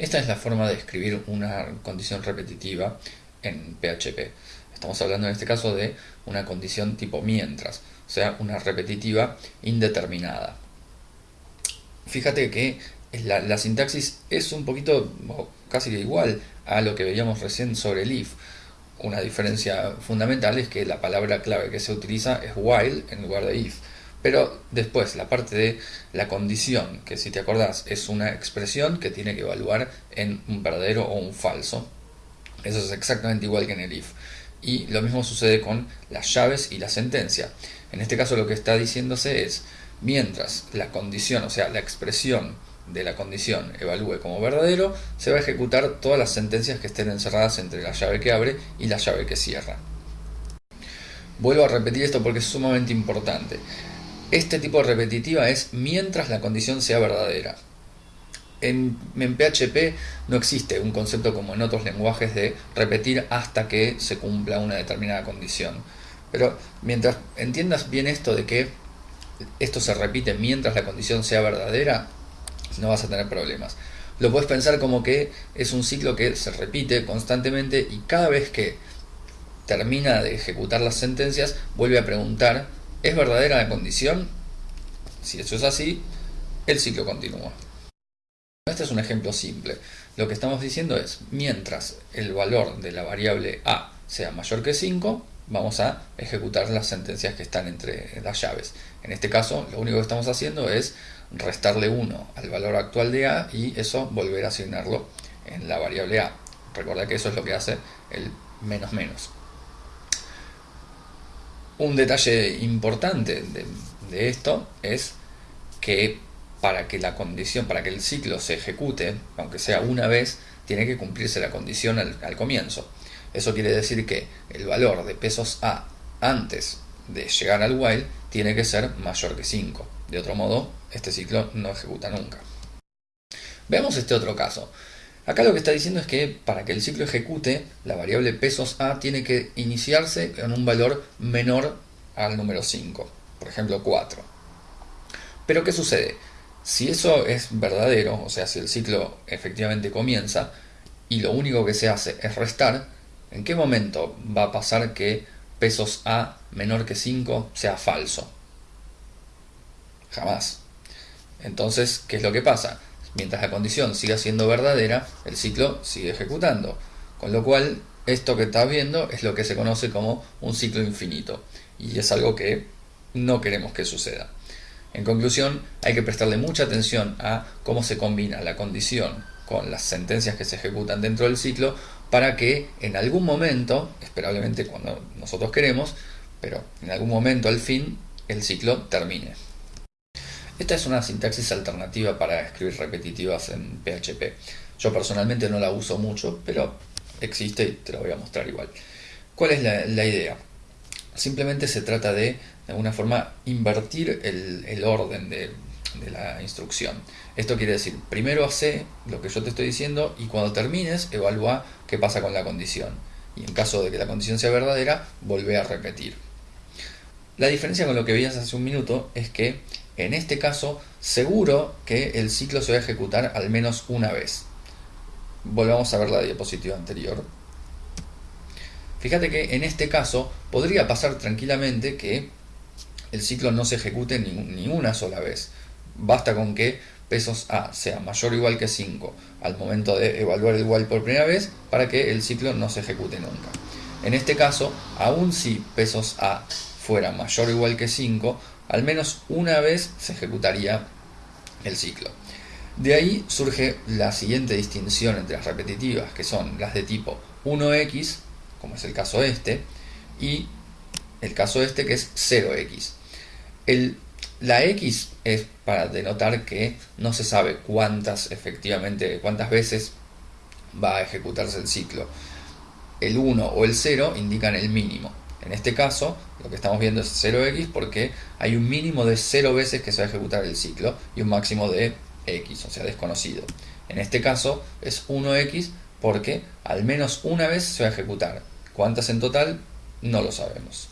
Esta es la forma de escribir una condición repetitiva en PHP. Estamos hablando en este caso de una condición tipo mientras, o sea, una repetitiva indeterminada. Fíjate que la, sintaxis es un poquito, casi igual a lo que veíamos recién sobre el if. Una diferencia fundamental es que la palabra clave que se utiliza es while en lugar de if. Pero después, la parte de la condición, que si te acordás es una expresión que tiene que evaluar en un verdadero o un falso. Eso es exactamente igual que en el if. Y lo mismo sucede con las llaves y la sentencia. En este caso lo que está diciéndose es, mientras la condición, o sea, la expresión de la condición evalúe como verdadero, se va a ejecutar todas las sentencias que estén encerradas entre la llave que abre y la llave que cierra. Vuelvo a repetir esto porque es sumamente importante. Este tipo de repetitiva es mientras la condición sea verdadera. En, PHP no existe un concepto como en otros lenguajes de repetir hasta que se cumpla una determinada condición. Pero mientras entiendas bien esto de que esto se repite mientras la condición sea verdadera, no vas a tener problemas. Lo puedes pensar como que es un ciclo que se repite constantemente y cada vez que termina de ejecutar las sentencias vuelve a preguntar ¿Es verdadera la condición? Si eso es así, el ciclo continúa. Este es un ejemplo simple. Lo que estamos diciendo es, mientras el valor de la variable a sea mayor que 5, vamos a ejecutar las sentencias que están entre las llaves. En este caso, lo único que estamos haciendo es restarle 1 al valor actual de a y eso volver a asignarlo en la variable a. Recuerda que eso es lo que hace el menos menos. Un detalle importante de, esto es que para que la condición, para que el ciclo se ejecute, aunque sea una vez, tiene que cumplirse la condición al, comienzo. Eso quiere decir que el valor de pesos A antes de llegar al while tiene que ser mayor que 5. De otro modo, este ciclo no ejecuta nunca. Veamos este otro caso. Acá lo que está diciendo es que para que el ciclo ejecute, la variable pesos A tiene que iniciarse en un valor menor al número 5, por ejemplo 4. Pero ¿qué sucede? Si eso es verdadero, o sea, si el ciclo efectivamente comienza y lo único que se hace es restar, ¿en qué momento va a pasar que pesos A menor que 5 sea falso? Jamás. Entonces, ¿qué es lo que pasa? Mientras la condición siga siendo verdadera, el ciclo sigue ejecutando. Con lo cual, esto que estás viendo es lo que se conoce como un ciclo infinito. Y es algo que no queremos que suceda. En conclusión, hay que prestarle mucha atención a cómo se combina la condición con las sentencias que se ejecutan dentro del ciclo para que en algún momento, esperablemente cuando nosotros queremos, pero en algún momento al fin, el ciclo termine. Esta es una sintaxis alternativa para escribir repetitivas en PHP. Yo personalmente no la uso mucho, pero existe y te la voy a mostrar igual. ¿Cuál es la, idea? Simplemente se trata de, de alguna forma, invertir el, orden de, de la instrucción. Esto quiere decir, primero hace lo que yo te estoy diciendo y cuando termines evalúa qué pasa con la condición. Y en caso de que la condición sea verdadera, vuelve a repetir. La diferencia con lo que veías hace un minuto es que en este caso, seguro que el ciclo se va a ejecutar al menos una vez. Volvamos a ver la diapositiva anterior. Fíjate que en este caso podría pasar tranquilamente que el ciclo no se ejecute ni, una sola vez. Basta con que pesos A sea mayor o igual que 5 al momento de evaluar el while por primera vez para que el ciclo no se ejecute nunca. En este caso, aun si pesos A fuera mayor o igual que 5, al menos una vez se ejecutaría el ciclo. De ahí surge la siguiente distinción entre las repetitivas, que son las de tipo 1x, como es el caso este, y el caso este que es 0x. El, la x es para denotar que no se sabe cuántas efectivamente, cuántas veces va a ejecutarse el ciclo. El 1 o el 0 indican el mínimo. En este caso, lo que estamos viendo es 0x porque hay un mínimo de 0 veces que se va a ejecutar el ciclo y un máximo de x, o sea, desconocido. En este caso es 1x porque al menos una vez se va a ejecutar. ¿Cuántas en total? No lo sabemos.